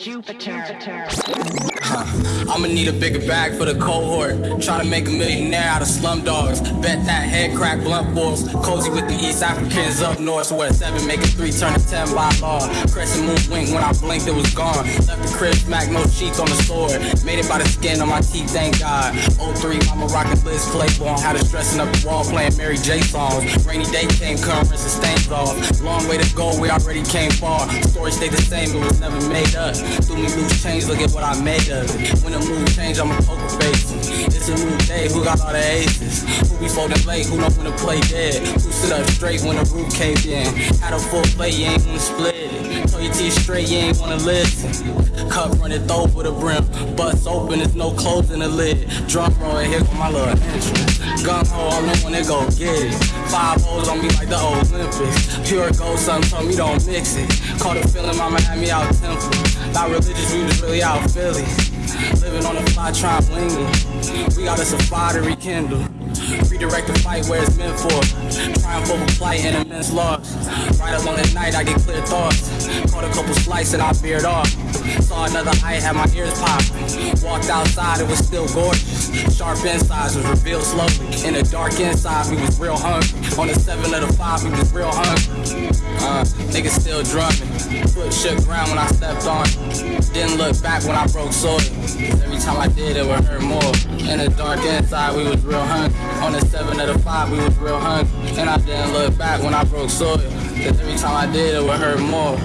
Jupiter. I'ma need a bigger bag for the cohort. Try to make a millionaire out of slum dogs. Bet that head crack blunt force. Cozy with the East Africans up north. Where seven make a three turn to ten by law. Crescent moon wink when I blinked it was gone. Left the crib smack no sheets on the sword. Made it by the skin on my teeth, thank God. 03 mama rockin' Liz Claiborne. Had us dressing up the wall playing Mary J songs. Rainy day came, rinse the stains off. Long way to go, we already came far. Story stayed the same, it was never made up. Threw me loose change, look at what I made of it. When the mood change, I'm a poker face. It's a new day, who got all the aces? Who be folding late, who know when to play dead? Who sit up straight when the roof caved in? Had a full plate, you ain't wanna split it. Told your teeth straight, you ain't wanna listen. Cup running over the brim. Bust open, there's no closing the lid. Drum roll, here for my little entrance. Gun ho, all in when they go get it. Five holes on me like the Olympics. Pure gold, son told me don't mix it. Caught a feeling, mama had me out temple. Not religious, was really out Philly. Living on the fly, trying it. We got us a fire to rekindle. Redirect the fight where it's meant for. Triumph over plight and immense loss. Right along at night, I get clear thoughts. Caught a couple slices and I veered off. Saw another eye, had my ears popping. Walked outside, it was still gorgeous. Sharp insides was revealed slowly. In the dark inside, we was real hungry. On the seven of the five, we was real hungry. Uh, niggas still drumming. Shook ground when I stepped on. Didn't look back when I broke soil. Every time I did, it would hurt more. In the dark inside, we was real hungry. On the seven of the five, we was real hungry. And I didn't look back when I broke soil. Cause every time I did, it would hurt more.